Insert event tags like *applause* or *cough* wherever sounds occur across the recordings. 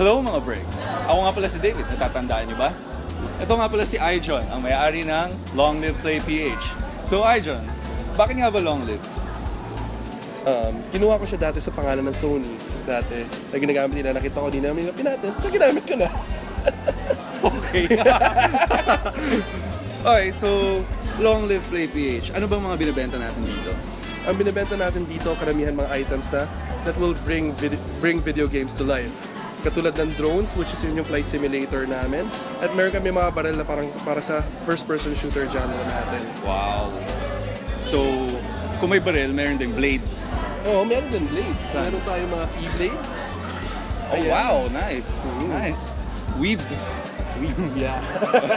Hello mga breaks! Ako nga pala si David, natatandaan niyo ba? Ito nga pala si Ijon, ang may-ari ng Long Live Play PH. So Ijon, bakit nga ba Long Live? Um, kinuha ko siya dati sa pangalan ng Sony. Dati, na ginagamit nila, nakita ko, di namin pinatin. So, ginamit ko na. *laughs* Okay. *laughs* okay, so Long Live Play PH. Ano bang mga binibenta natin dito? Ang binibenta natin dito, karamihan mga items na that will bring vid- bring video games to life. Katulad ng drones, which is yun yung flight simulator namin. At meron kami mga baril na parang para sa first-person shooter genre natin. Wow. So, kung may baril, meron ding blades. Oo, meron din blades. Saan? Meron tayo mga keyblade. Oh, Ayan. wow. Nice. Mm. Nice. Weave. Yeah.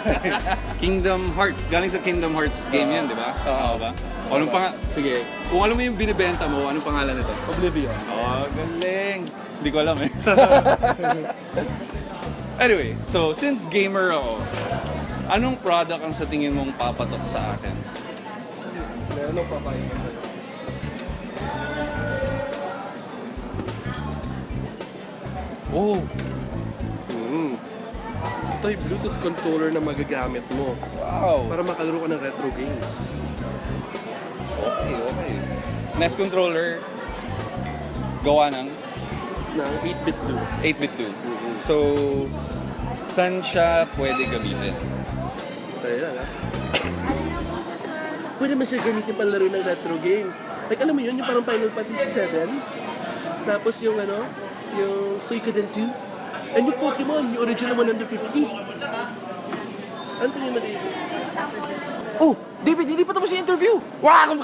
*laughs* Kingdom Hearts. Galing sa Kingdom Hearts game yan, di ba? Oo Oo. ba? O, anong pang... Sige. Kung alam mo yung binibenta mo, anong pangalan nito? Oblivion. Oh, galing. Hindi ko alam eh. *laughs* anyway, so since gamer ako, anong product ang sa tingin mong papatok sa akin? Meron akong papayag sa'yo. Oh. Ito yung Bluetooth controller na magagamit mo wow. para makalaro ka ng retro games. Okay, okay. NES controller, gawa ng ng 8-bit do. 8-bit 2. So, saan siya pwede gamitin? Tayo lang ha. Pwede mo siya gamitin panlaro ng retro games. Like alam mo yun, yung parang Final Fantasy 7. Tapos yung ano, yung Suikoden 2. And yung Pokemon, yung original 150. Ano tingin mo dito? Oh, David, hindi pa tapos yung interview. Wala akong